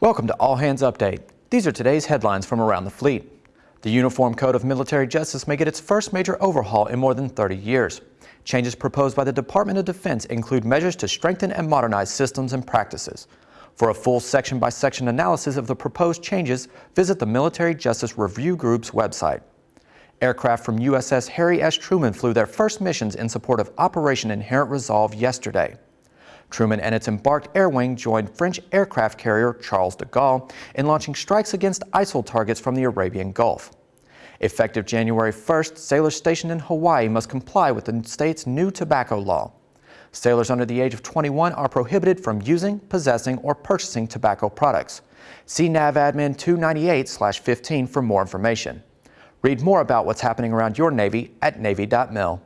Welcome to All Hands Update. These are today's headlines from around the fleet. The Uniform Code of Military Justice may get its first major overhaul in more than 30 years. Changes proposed by the Department of Defense include measures to strengthen and modernize systems and practices. For a full section-by-section analysis of the proposed changes, visit the Military Justice Review Group's website. Aircraft from USS Harry S. Truman flew their first missions in support of Operation Inherent Resolve yesterday. Truman and its embarked air wing joined French aircraft carrier Charles de Gaulle in launching strikes against ISIL targets from the Arabian Gulf. Effective January 1st, sailors stationed in Hawaii must comply with the state's new tobacco law. Sailors under the age of 21 are prohibited from using, possessing, or purchasing tobacco products. See NAVADMIN 298-15 for more information. Read more about what's happening around your Navy at Navy.mil.